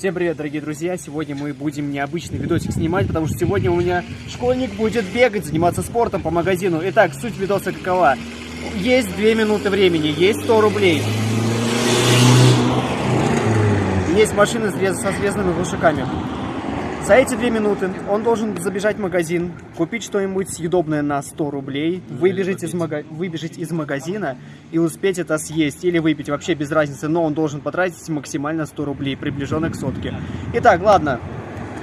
Всем привет, дорогие друзья! Сегодня мы будем необычный видосик снимать, потому что сегодня у меня школьник будет бегать, заниматься спортом по магазину. Итак, суть видоса какова? Есть 2 минуты времени, есть 100 рублей. Есть машины со срезанными глушаками. За эти две минуты он должен забежать в магазин, купить что-нибудь съедобное на 100 рублей, выбежать из, мага... выбежать из магазина и успеть это съесть или выпить, вообще без разницы, но он должен потратить максимально 100 рублей, приближенно к сотке. Итак, ладно,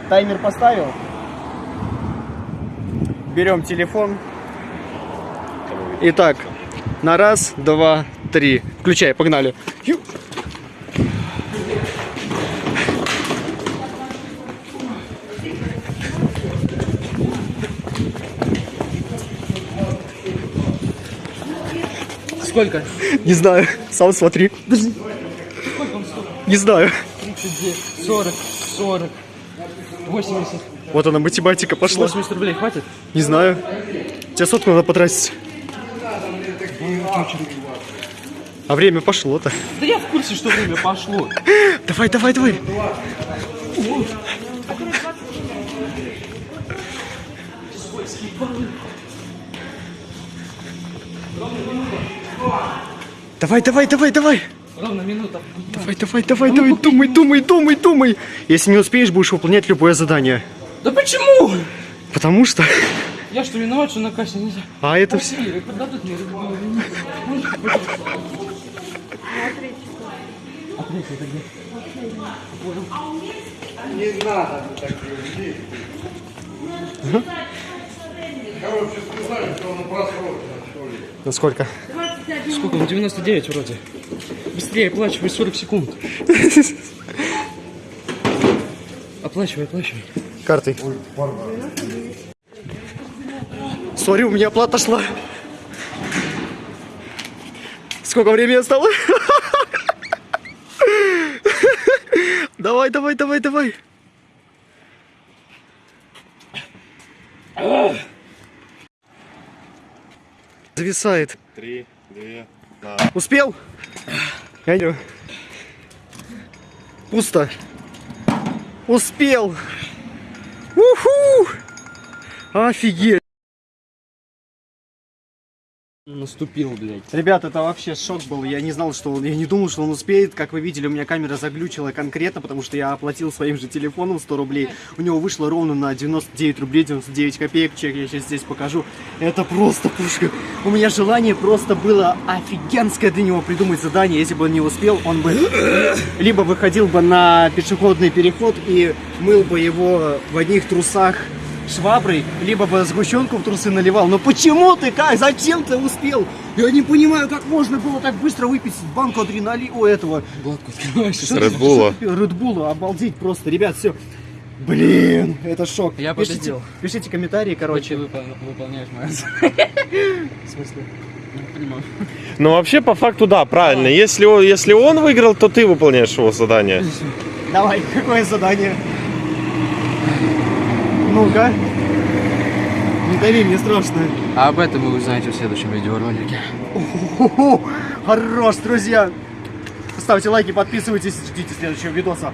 таймер поставил. Берем телефон. Итак, на раз, два, три. Включай, погнали. Сколько? Не знаю. Сам смотри. Подожди. Сколько он стоит? Не знаю. 32, 40, 40, 80. Вот она, математика пошла. 80 рублей хватит? Не знаю. Тебе сотку надо потратить. А время пошло-то. Да я в курсе, что время пошло. Давай, давай, давай. Давай, давай, давай, давай. Ровно минута. Давай, давай, давай, давай, думай, думай, думай, думай. Если не успеешь, будешь выполнять любое задание. Да почему? Потому что... Я что, виноват, что на кассе нельзя? А это все... А третий это где? Не надо так людей. Короче, сказали, что он просрочен, что ли. Ну сколько? Сколько? Ну 99 вроде. Быстрее оплачивай 40 секунд. Оплачивай, оплачивай. Картой. Сори, у меня оплата шла. Сколько времени осталось? Давай, давай, давай, давай. Зависает. Три, Успел? Я иду. Пусто. Успел. Уху! Офигеть. Наступил, блядь. Ребят, это вообще шок был. Я не знал, что он, я не думал, что он успеет. Как вы видели, у меня камера заглючила конкретно, потому что я оплатил своим же телефоном 100 рублей. У него вышло ровно на 99 рублей 99 копеек. Чек я сейчас здесь покажу. Это просто пушка. У меня желание просто было офигенское для него придумать задание. Если бы он не успел, он бы либо выходил бы на пешеходный переход и мыл бы его в одних трусах шваброй, либо бы сгущенку в трусы наливал. Но почему ты как? Зачем ты успел? Я не понимаю, как можно было так быстро выпить банку адреналина у этого. Гладко открываешь. Что ты- Редбула. ты- Редбула, обалдеть просто. Ребят, все. Блин, это шок. Я пишите, победил. пишите комментарии, короче. Короче, выполняешь мою В смысле? Ну, вообще, по факту, да, правильно. Если он, если он выиграл, то ты выполняешь его задание. Давай, какое задание? Ну-ка. Не дави, мне страшно. А об этом вы узнаете в следующем видеоролике. Хо-хо, Хорош, друзья. Ставьте лайки, подписывайтесь, ждите следующего видоса.